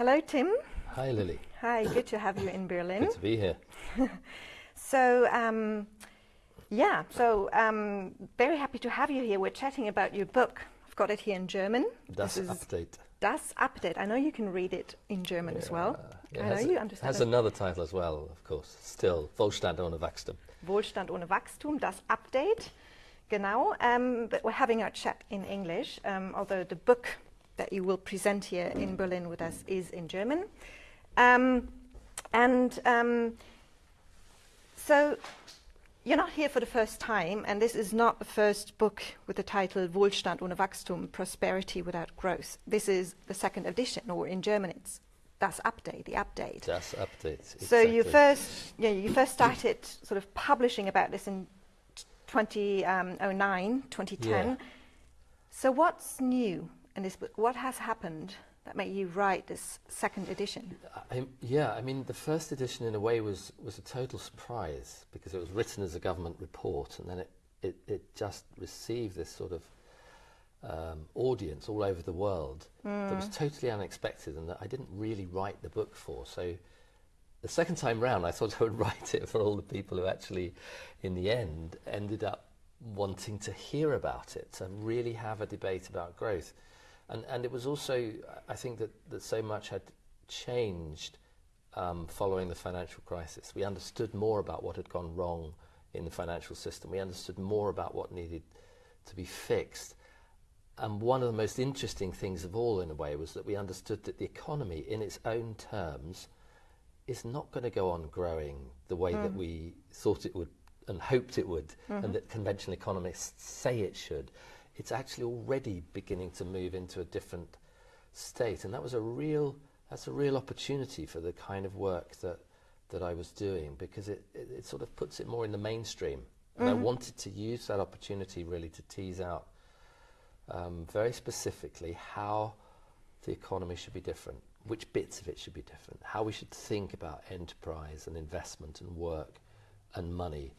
Hello, Tim. Hi, Lily. Hi, good to have you in Berlin. Good to be here. so, um, yeah, so um, very happy to have you here. We're chatting about your book. I've got it here in German. Das Update. Das Update. I know you can read it in German yeah, as well. Yeah, I know you understand. Has another title as well, of course. Still, Wohlstand ohne Wachstum. Wohlstand ohne Wachstum, Das Update. Genau. Um, but we're having our chat in English, um, although the book that you will present here in Berlin with us is in German. Um, and um, so you're not here for the first time, and this is not the first book with the title Wohlstand ohne Wachstum, Prosperity Without Growth. This is the second edition, or in German it's Das Update, the update. Das Update. So exactly. you first, yeah, you first started sort of publishing about this in 2009, 2010. Yeah. So what's new in this book? What has happened that made you write this second edition? I, yeah, I mean, the first edition in a way was, was a total surprise because it was written as a government report and then it, it, it just received this sort of um, audience all over the world that was totally unexpected and that I didn't really write the book for. So the second time round, I thought I would write it for all the people who actually, in the end, ended up wanting to hear about it, and really have a debate about growth. And, and it was also, I think, that, that so much had changed um, following the financial crisis. We understood more about what had gone wrong in the financial system. We understood more about what needed to be fixed. And one of the most interesting things of all, in a way, was that we understood that the economy, in its own terms, is not going to go on growing the way that we thought it would and hoped it would, and that conventional economists say it should. It's actually already beginning to move into a different state, and that was a real that's a real opportunity for the kind of work that that I was doing because it, it, it sort of puts it more in the mainstream. And I wanted to use that opportunity really to tease out um, very specifically how the economy should be different, which bits of it should be different, how we should think about enterprise and investment and work and money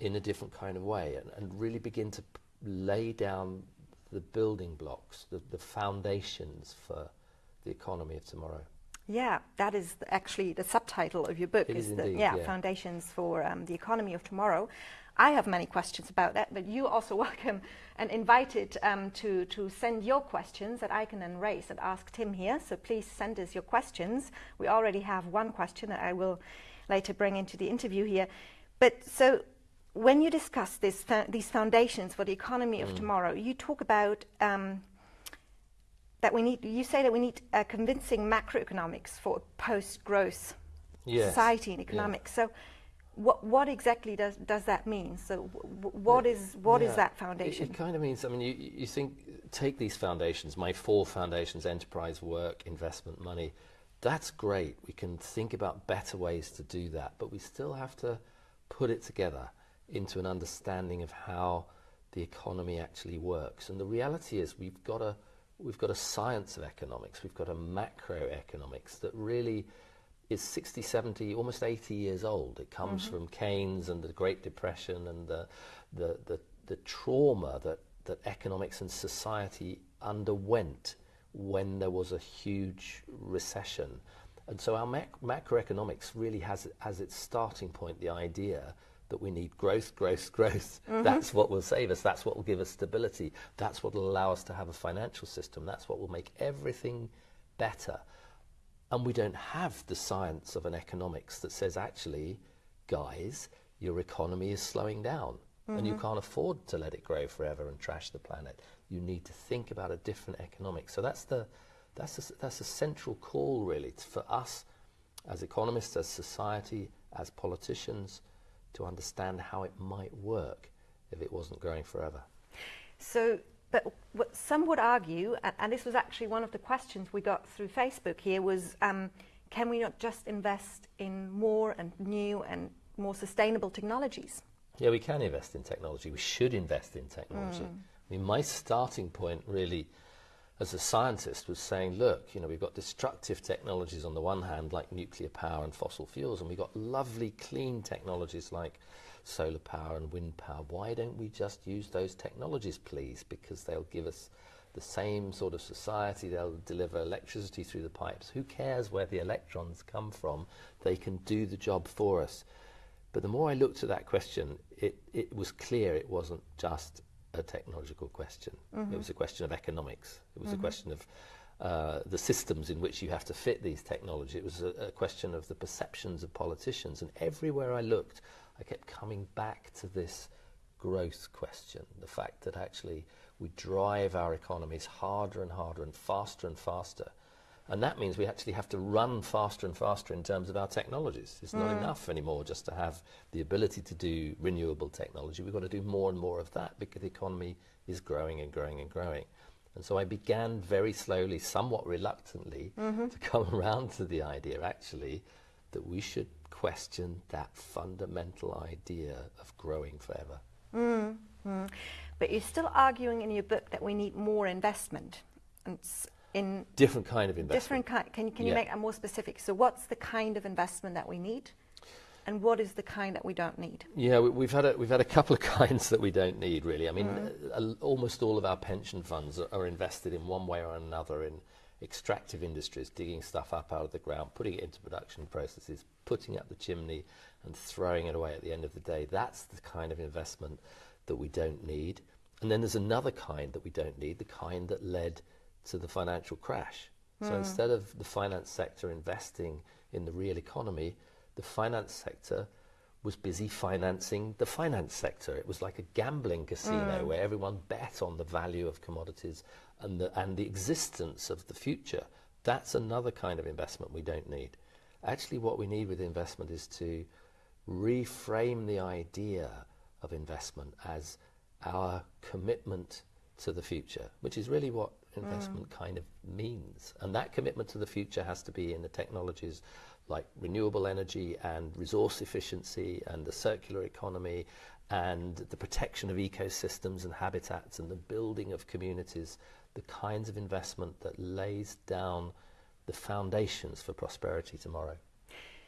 in a different kind of way, and, and really begin to lay down the building blocks, the, the foundations for the economy of tomorrow. Yeah, that is actually the subtitle of your book. It is the, indeed, yeah, yeah. foundations for um, the economy of tomorrow. I have many questions about that, but you also welcome and invited um, to to send your questions that I can then raise and ask Tim here. So please send us your questions. We already have one question that I will later bring into the interview here. But so when you discuss this these foundations for the economy Mm. of tomorrow, you talk about um, that we need. You say that we need uh, convincing macroeconomics for a post-growth Yes, society and yeah. economics. So, what what exactly does does that mean? So, w- w- what is what is Yeah, that it- foundation? It, kind of means, I mean, you, you think, take these foundations, my four foundations enterprise, work, investment, money. That's great. We can think about better ways to do that, but we still have to put it together into an understanding of how the economy actually works. And the reality is, we've got a we've got a science of economics, we've got a macroeconomics that really is 60, 70, almost 80 years old. It comes mm-hmm. from Keynes and the Great Depression and the, the, the, the trauma that, that economics and society underwent when there was a huge recession. And so our mac- macroeconomics really has as its starting point the idea that we need growth, growth, growth. Mm-hmm. That's what will save us. That's what will give us stability. That's what will allow us to have a financial system. That's what will make everything better. And we don't have the science of an economics that says, actually, guys, your economy is slowing down and you mm-hmm. can't afford to let it grow forever and trash the planet. You need to think about a different economics. So that's the that's a, that's a central call really for us as economists, as society, as politicians to understand how it might work if it wasn't growing forever. So, but what some would argue, and, and this was actually one of the questions we got through Facebook here, was um, can we not just invest in more and new and more sustainable technologies? Yeah, we can invest in technology. We should invest in technology. I mean, my starting point really as a scientist was saying, look, you know, we've got destructive technologies on the one hand, like nuclear power and fossil fuels, and we've got lovely clean technologies like solar power and wind power. Why don't we just use those technologies, please? Because they'll give us the same sort of society. They'll deliver electricity through the pipes. Who cares where the electrons come from? They can do the job for us. But the more I looked at that question, it, it was clear it wasn't just a technological question. Mm-hmm. It was a question of economics. It was mm-hmm. a question of uh, the systems in which you have to fit these technologies. It was a, a, question of the perceptions of politicians. And everywhere I looked, I kept coming back to this growth question the fact that actually we drive our economies harder and harder and faster and faster. And that means we actually have to run faster and faster in terms of our technologies. It's mm. not enough anymore just to have the ability to do renewable technology. We've got to do more and more of that because the economy is growing and growing and growing. And so I began very slowly, somewhat reluctantly, mm-hmm. to come around to the idea actually that we should question that fundamental idea of growing forever. Mm-hmm. But you're still arguing in your book that we need more investment. In different kind of investment. Different kind. Can, can you yeah. make it more specific? So, what's the kind of investment that we need? and what is the kind that we don't need? Yeah, we, have had a, we've had a couple of kinds that we don't need really. I mean, mm. almost all of our pension funds are, are, invested in one way or another in extractive industries, digging stuff up out of the ground, putting it into production processes, putting up the chimney, and throwing it away at the end of the day. That's the kind of investment that we don't need. And then there's another kind that we don't need, the kind that led to the financial crash. Mm. So instead of the finance sector investing in the real economy, the finance sector was busy financing the finance sector. It was like a gambling casino mm. where everyone bet on the value of commodities and the, and the existence of the future. That's another kind of investment we don't need. Actually, what we need with investment is to reframe the idea of investment as our commitment to the future, which is really what investment mm. kind of means. And that commitment to the future has to be in the technologies like renewable energy and resource efficiency and the circular economy and the protection of ecosystems and habitats and the building of communities, the kinds of investment that lays down the foundations for prosperity tomorrow.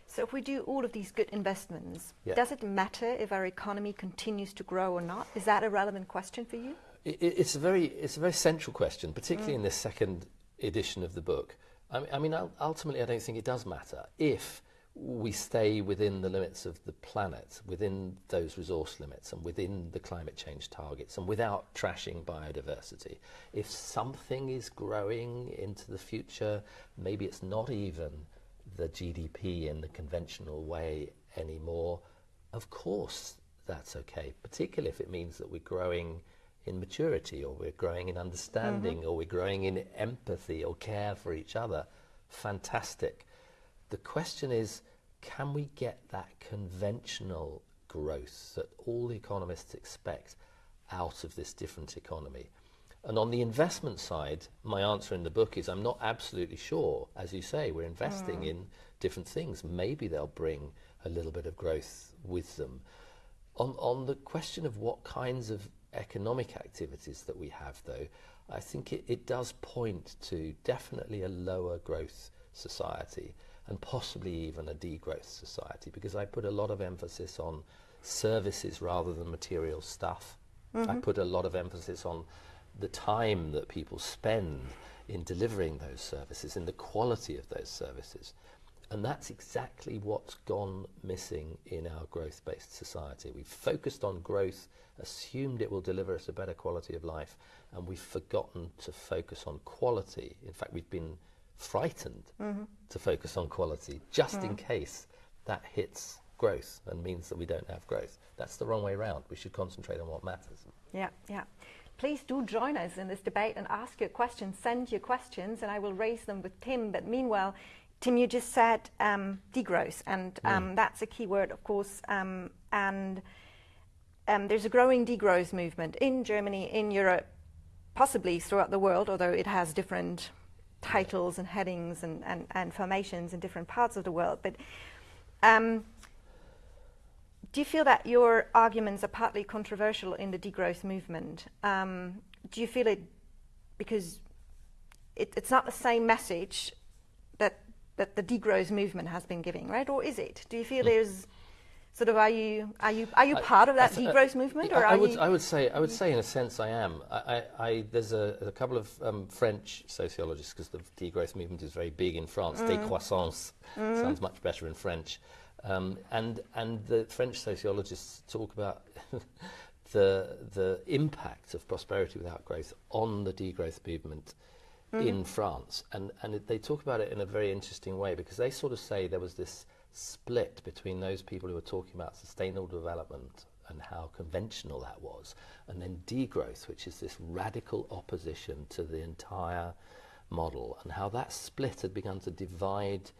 So, if we do all of these good investments, yeah. does it matter if our economy continues to grow or not? Is that a relevant question for you? It, it's a very, it's a very central question, particularly mm. in this second edition of the book. I mean, I mean, ultimately, I don't think it does matter if we stay within the limits of the planet, within those resource limits, and within the climate change targets, and without trashing biodiversity. If something is growing into the future, maybe it's not even the GDP in the conventional way anymore. Of course, that's okay, particularly if it means that we're growing in maturity or we're growing in understanding mm-hmm. or we're growing in empathy or care for each other. Fantastic. The question is can we get that conventional growth that all the economists expect out of this different economy? And on the investment side, my answer in the book is I'm not absolutely sure. As you say, we're investing mm. in different things. Maybe they'll bring a little bit of growth with them. On, on the question of what kinds of economic activities that we have, though, I think it, it does point to definitely a lower growth society and possibly even a degrowth society because I put a lot of emphasis on services rather than material stuff. Mm-hmm. I put a lot of emphasis on the time that people spend in delivering those services, in the quality of those services. And that's exactly what's gone missing in our growth based society. We've focused on growth, assumed it will deliver us a better quality of life, and we've forgotten to focus on quality. In fact, we've been frightened mm-hmm. to focus on quality just mm. in case that hits growth and means that we don't have growth. That's the wrong way around. We should concentrate on what matters. Yeah, yeah. Please do join us in this debate and ask your questions. Send your questions, and I will raise them with Tim. But meanwhile, Tim, you just said um, degrowth, and um, mm. that's a key word, of course. Um, and um, there's a growing degrowth movement in Germany, in Europe, possibly throughout the world, although it has different titles and headings and, and, and formations in different parts of the world. But um, do you feel that your arguments are partly controversial in the degrowth movement? Um, do you feel it because it, it's not the same message that that the degrowth movement has been giving, right? Or is it? Do you feel mm. there's Sort of, are you are you are you part of that I- degrowth movement, or I, I would, you? I would say, I would say, in a sense, I am. I, I, I, there's a, a couple of um, French sociologists because the degrowth movement is very big in France. Mm. Décroissance sounds much better in French, um, and and the French sociologists talk about the the impact of prosperity without growth on the degrowth movement Mm-hmm. in France, and and it, they talk about it in a very interesting way because they sort of say there was this split between those people who were talking about sustainable development and how conventional that was, and then degrowth, which is this radical opposition to the entire model, and how that split had begun to divide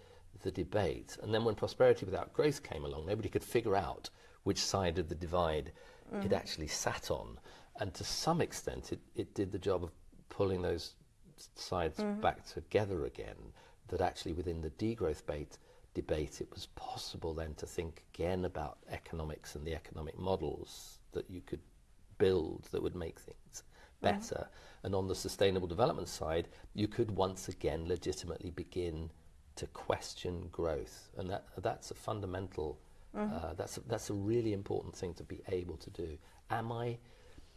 the debate. And then when prosperity without growth came along, nobody could figure out which side of the divide mm. it actually sat on. And to some extent, it, it did the job of pulling those sides mm-hmm. back together again. That actually, within the degrowth bait, debate, it was possible then to think again about economics and the economic models that you could build that would make things mm-hmm. better. And on the sustainable development side, you could once again legitimately begin to question growth, and that that's a fundamental. Mm-hmm. Uh, that's a, that's a really important thing to be able to do. Am I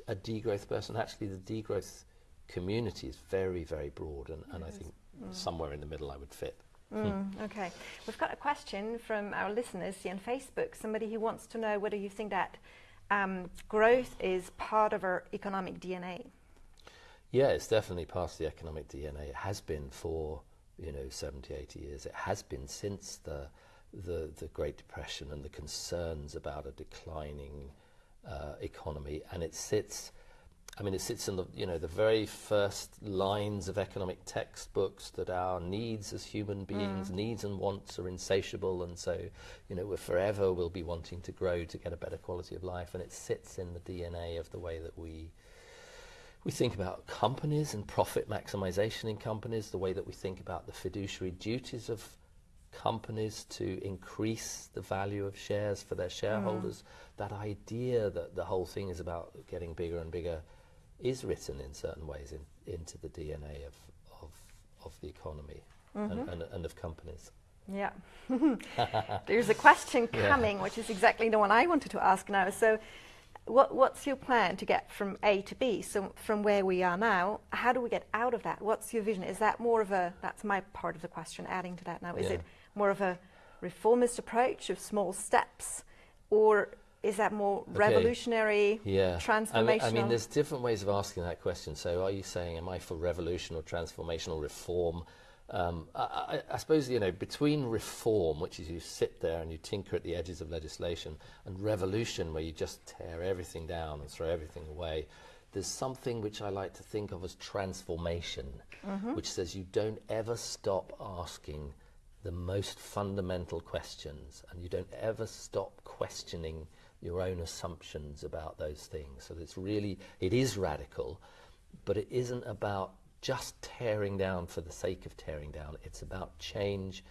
a degrowth person? Actually, the degrowth community is very very broad, and, and I think somewhere in the middle I would fit. Mm, okay, we've got a question from our listeners here on Facebook. Somebody who wants to know whether you think that um, growth is part of our economic DNA. Yeah, it's definitely part of the economic DNA. It has been for, you know, 70, 80 years. It has been since the, the, the Great Depression and the concerns about a declining uh, economy. And it sits, I mean, it sits in the, you know, the very first lines of economic textbooks that our needs as human beings, mm. needs and wants are insatiable. And so, you know, we're forever will be wanting to grow to get a better quality of life. And it sits in the DNA of the way that we we think about companies and profit maximization in companies, the way that we think about the fiduciary duties of companies to increase the value of shares for their mm. shareholders. That idea that the whole thing is about getting bigger and bigger is written in certain ways in, into the DNA of, of, of the economy and, mm-hmm. and, and of companies. Yeah. There's a question Yeah. coming, which is exactly the one I wanted to ask now. So, what, what's your plan to get from A to B? So, from where we are now, how do we get out of that? What's your vision? Is that more of a, that's my part of the question, adding to that now. Is Yeah. it more of a reformist approach of small steps, or is that more revolutionary, Yeah. transformational? I mean, I mean, there's different ways of asking that question. So, are you saying, am I for revolution or transformational reform? Um, I, I, I suppose, you know, between reform, which is you sit there and you tinker at the edges of legislation, and revolution, where you just tear everything down and throw everything away, there's something which I like to think of as transformation, which says you don't ever stop asking the most fundamental questions and you don't ever stop questioning your own assumptions about those things. So it's really it is radical but it isn't about just tearing down for the sake of tearing down. It's about change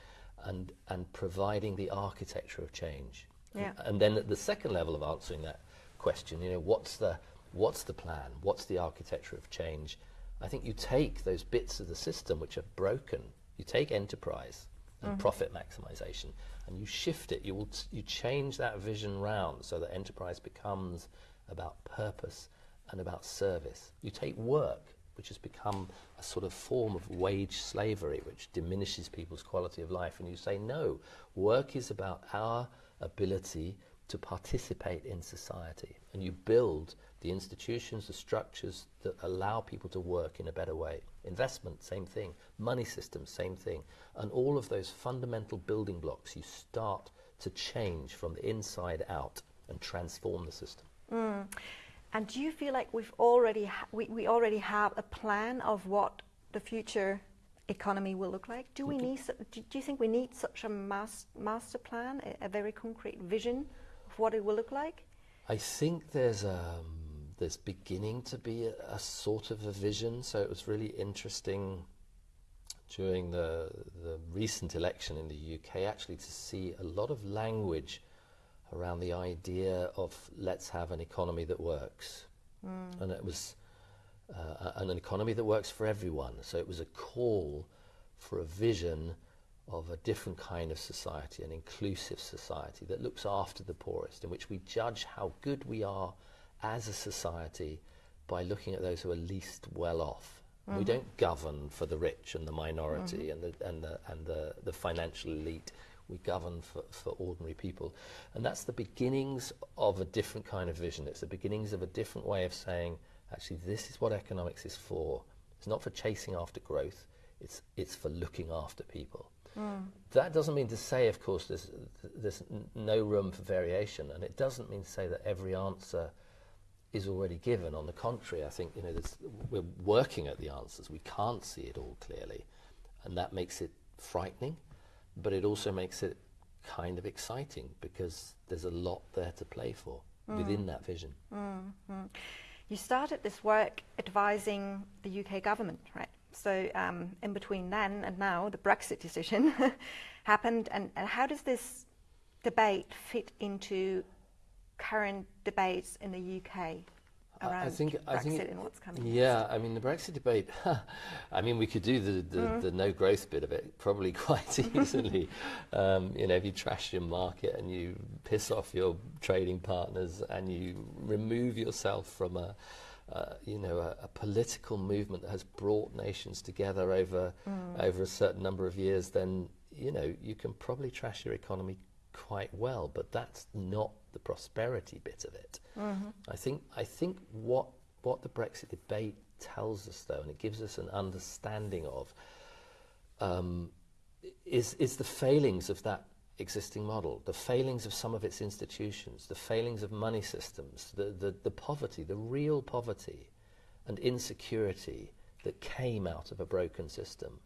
and and providing the architecture of change. Yeah. and then at the second level of answering that question you know what's the what's the plan? What's the architecture of change? I think you take those bits of the system which are broken. You take enterprise and mm. profit maximization. And you shift it you will t- you change that vision round so that enterprise becomes about purpose and about service. You take work which has become a sort of form of wage slavery which diminishes people's quality of life and you say no work is about our ability to participate in society. And you build the institutions the structures that allow people to work in a better way investment same thing money systems same thing and all of those fundamental building blocks you start to change from the inside out and transform the system And do you feel like we've already ha- we, we already have a plan of what the future economy will look like? Do we need? su- Do, do you think we need such a mas- master plan, a, a very concrete vision of what it will look like? I think there's um, there's beginning to be a, a sort of a vision. So it was really interesting during the the recent election in the UK actually to see a lot of language around the idea of let's have an economy that works, and it was uh, an economy that works for everyone. So it was a call for a vision of a different kind of society, an inclusive society that looks after the poorest, in which we judge how good we are as a society by looking at those who are least well off. Mm-hmm. We don't govern for the rich and the minority mm-hmm. and, the, and, the, and the, the financial elite. We govern for, for ordinary people. And that's the beginnings of a different kind of vision. It's the beginnings of a different way of saying, actually, this is what economics is for. It's not for chasing after growth, it's, it's for looking after people. Mm. That doesn't mean to say, of course, there's, there's no room for variation, and it doesn't mean to say that every answer is already given. On the contrary, I think you know we're working at the answers. We can't see it all clearly, and that makes it frightening, but it also makes it kind of exciting because there's a lot there to play for mm. within that vision. Mm-hmm. You started this work advising the UK government, right? So um, in between then and now, the Brexit decision happened, and, and how does this debate fit into current debates in the UK around I think, Brexit I think it, and what's coming. Yeah, I mean the Brexit debate. I mean we could do the the, mm. the, no growth bit of it probably quite easily. um, you know, if you trash your market and you piss off your trading partners and you remove yourself from a uh, you know, a, a, political movement that has brought nations together over mm. over a certain number of years, then you know you can probably trash your economy quite well. But that's not the prosperity bit of it. Mm-hmm. I think I think what what the Brexit debate tells us, though, and it gives us an understanding of, um, is is the failings of that existing model, the failings of some of its institutions, the failings of money systems, the, the, the poverty, the real poverty and insecurity that came out of a broken system.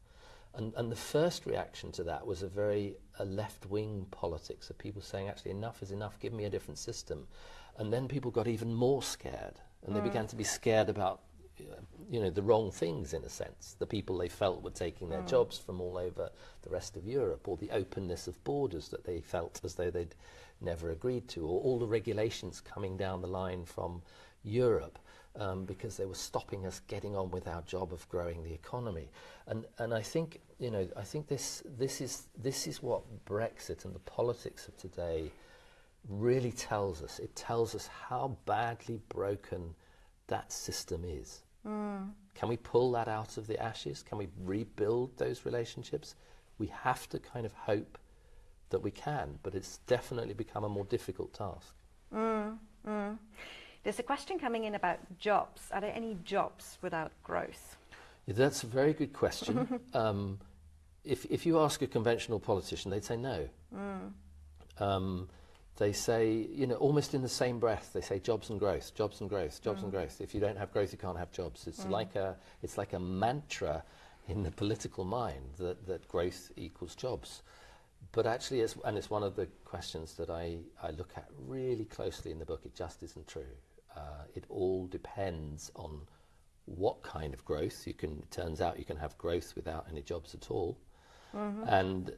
And, and the first reaction to that was a very a left-wing politics of people saying, actually, enough is enough, give me a different system. And then people got even more scared, and mm. they began to be scared about you know, the wrong things in a sense. The people they felt were taking their mm. jobs from all over the rest of Europe, or the openness of borders that they felt as though they'd never agreed to, or all the regulations coming down the line from Europe. Um, because they were stopping us getting on with our job of growing the economy, and and I think you know I think this this is this is what Brexit and the politics of today really tells us. It tells us how badly broken that system is. Mm. Can we pull that out of the ashes? Can we rebuild those relationships? We have to kind of hope that we can, but it's definitely become a more difficult task. Mm, mm. There's a question coming in about jobs. Are there any jobs without growth? Yeah, that's a very good question. um, if, if you ask a conventional politician, they'd say no. Mm. Um, they say, you know, almost in the same breath, they say jobs and growth, jobs and growth, jobs mm. and growth. If you don't have growth, you can't have jobs. It's mm. like a, it's like a mantra in the political mind that, that growth equals jobs. But actually, it's, and it's one of the questions that I, I look at really closely in the book, it just isn't true. Uh, it all depends on what kind of growth. You can, it turns out you can have growth without any jobs at all. Mm-hmm. And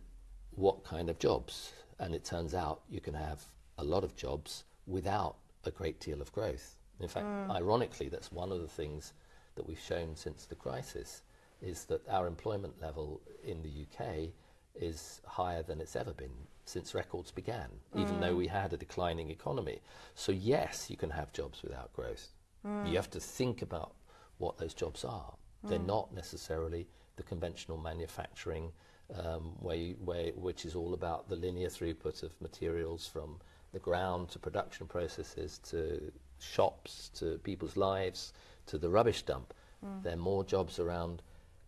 what kind of jobs. And it turns out you can have a lot of jobs without a great deal of growth. In fact, mm. ironically, that's one of the things that we've shown since the crisis is that our employment level in the UK is higher than it's ever been since records began, mm. even though mm. we had a declining economy. So, yes, you can have jobs without growth. Mm. You have to think about what those jobs are. They're mm. not necessarily the conventional manufacturing um, where you, where, which is all about the linear throughput of materials from the ground to production processes to shops to people's lives to the rubbish dump. Mm. There are more jobs around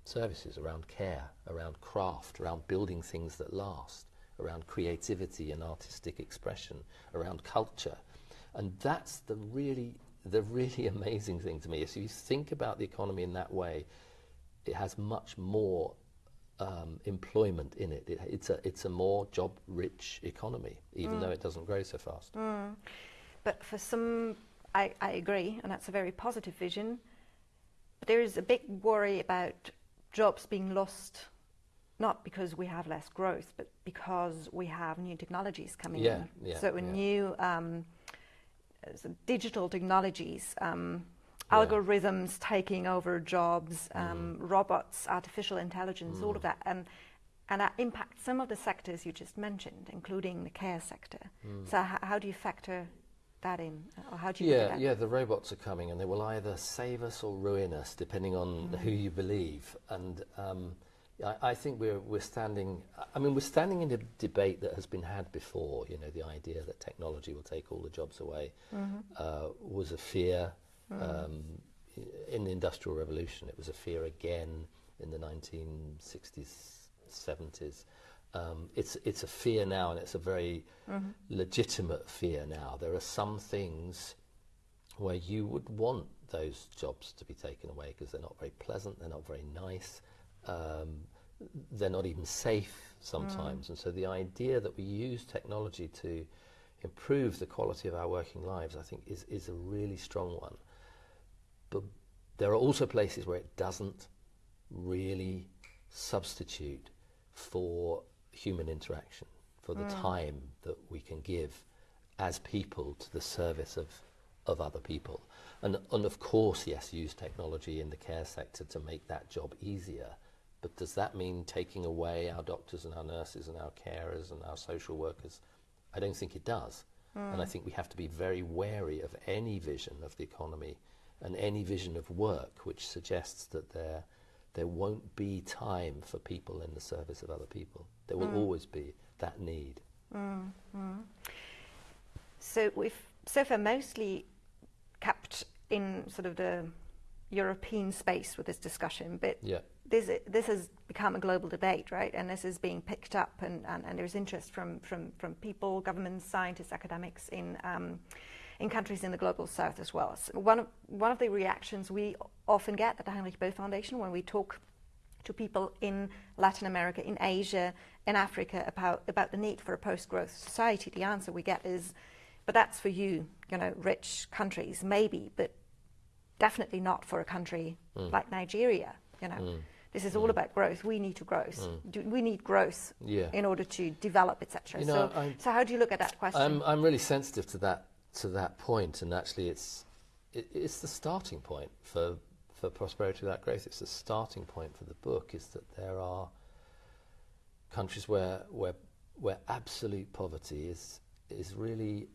services, around care, around craft, around building things that last, around creativity and artistic expression, around culture. And that's the really, the really amazing thing to me. If you think about the economy in that way, it has much more um, employment in it. it. It's a it's a more job rich economy, even mm. though it doesn't grow so fast. Mm. But for some, I, I agree, and that's a very positive vision. But there is a big worry about jobs being lost, not because we have less growth, but because we have new technologies coming yeah, in. Yeah, so yeah. new um, so digital technologies. Um, algorithms taking over jobs, um, mm. robots, artificial intelligence, mm. all of that. And and that impacts some of the sectors you just mentioned, including the care sector. Mm. So how do you factor that in, or how do you? Yeah, yeah. The robots are coming, and they will either save us or ruin us, depending on Mm. who you believe. And um, I, I think we're we're standing. I mean, we're standing in a debate that has been had before. You know, the idea that technology will take all the jobs away Mm-hmm. uh, was a fear. Mm. Um, in the Industrial Revolution, it was a fear again in the 1960s, 70s. Um, it's it's a fear now, and it's a very Mm-hmm. legitimate fear now. There are some things where you would want those jobs to be taken away because they're not very pleasant, they're not very nice, um, they're not even safe sometimes. And so the idea that we use technology to improve the quality of our working lives, I think, is, is a really strong one. But there are also places where it doesn't really substitute for human interaction, for the time that we can give as people to the service of, of other people. And, and of course, yes, use technology in the care sector to make that job easier. But does that mean taking away our doctors and our nurses and our carers and our social workers? I don't think it does. Hmm. And I think we have to be very wary of any vision of the economy and any vision of work which suggests that there, there won't be time for people in the service of other people. There will hmm. always be that need. Mm-hmm. So we've so far mostly kept in sort of the European space with this discussion, but Yeah. This this has become a global debate, right? And this is being picked up, and, and, and there's interest from, from, from people, governments, scientists, academics in um, in countries in the global south as well. So one of one of the reactions we often get at the Heinrich Böll Foundation when we talk to people in Latin America, in Asia, in Africa about about the need for a post-growth society, the answer we get is, but that's for you, you know, rich countries, maybe, but definitely not for a country like Nigeria. You know, this is all mm. about growth. We need to grow. Mm. Do, we need growth Yeah. in order to develop, etc. You know, so, I'm- so how do you look at that question? I'm, I'm really sensitive to that to that point, and actually, it's it, it's the starting point for for prosperity without growth. It's the starting point for the book. Is that there are countries where where where absolute poverty is is really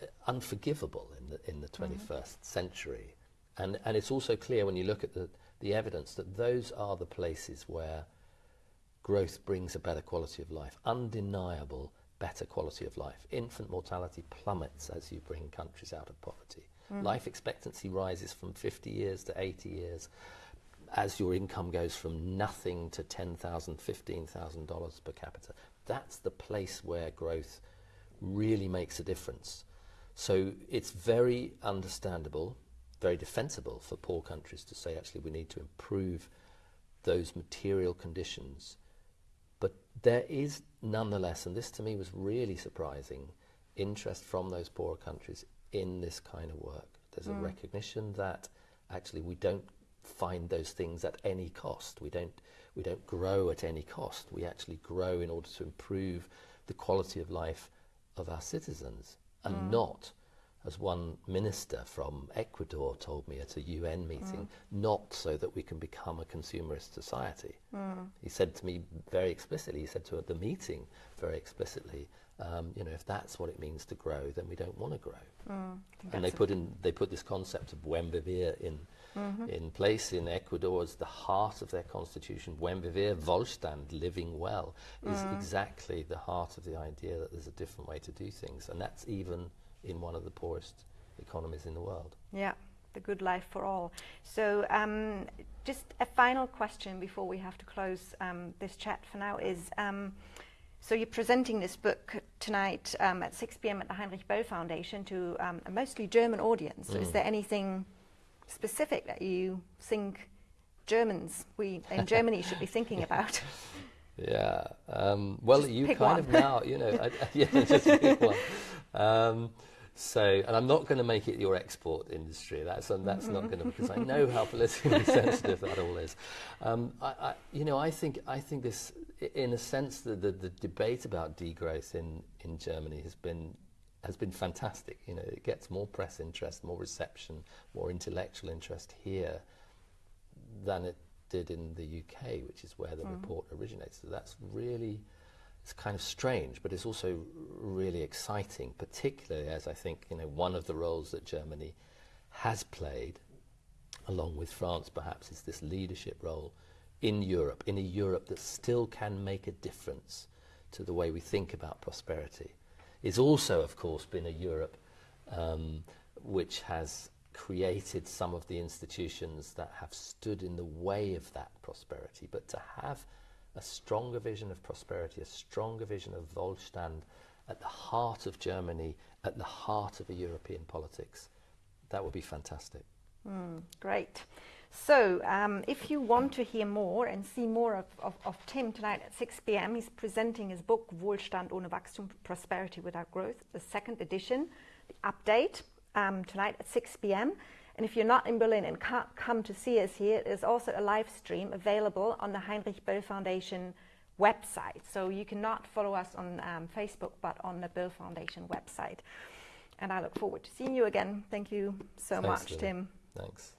uh, unforgivable in the in the mm-hmm. 21st century, and and it's also clear when you look at the the evidence that those are the places where growth brings a better quality of life, undeniable better quality of life. Infant mortality plummets as you bring countries out of poverty. Hmm. Life expectancy rises from 50 years to 80 years as your income goes from nothing to $10,000, $15,000 per capita. That's the place where growth really makes a difference. So it's very understandable, very defensible for poor countries to say, actually, we need to improve those material conditions. But there is nonetheless, and this to me was really surprising, interest from those poorer countries in this kind of work. There's a hmm. recognition that actually we don't find those things at any cost. We don't we don't grow at any cost. We actually grow in order to improve the quality of life of our citizens and hmm. not as one minister from Ecuador told me at a UN meeting, mm. not so that we can become a consumerist society. Mm. He said to me very explicitly, he said to the meeting very explicitly, um, you know, if that's what it means to grow, then we don't want to grow. Mm. and they put in they put this concept of buen vivir in mm-hmm. in place in Ecuador as the heart of their constitution. Buen vivir, Wohlstand, living well, is exactly the heart of the idea that there's a different way to do things, and that's even in one of the poorest economies in the world. Yeah, the good life for all. So, um, just a final question before we have to close um, this chat for now is um, so you're presenting this book tonight um, at 6 p.m. at the Heinrich Böll Foundation to um, a mostly German audience. So, is there anything specific that you think Germans, we in Germany, should be thinking about? Yeah. Um, well, Just you kind one. of now, you know, I, I- yeah, just pick one. Um, so, and I'm not going to make it your export industry. That's um, that's not going to because I know how politically sensitive that all is. Um, I, I, you know, I think I think this, in a sense, the, the, the debate about degrowth in in Germany has been has been fantastic. You know, it gets more press interest, more reception, more intellectual interest here than it did in the UK, which is where the mm. report originates. So that's really, it's kind of strange, but it's also really exciting, particularly as I think, you know, one of the roles that Germany has played, along with France perhaps, is this leadership role in Europe, in a Europe that still can make a difference to the way we think about prosperity. It's also, of course, been a Europe um, which has created some of the institutions that have stood in the way of that prosperity. But to have a stronger vision of prosperity, a stronger vision of Wohlstand at the heart of Germany, at the heart of a European politics, that would be fantastic. Mm, great. So, um, if you want to hear more and see more of, of, of, Tim tonight at 6 p.m., he's presenting his book, Wohlstand ohne Wachstum, Prosperity Without Growth, the second edition, the update, um, tonight at 6 p.m. And if you're not in Berlin and can't come to see us here, there's also a live stream available on the Heinrich Böll Foundation website. So you cannot follow us on um, Facebook, but on the Böll Foundation website. And I look forward to seeing you again. Thank you so Thanks, much, Tim. Thanks.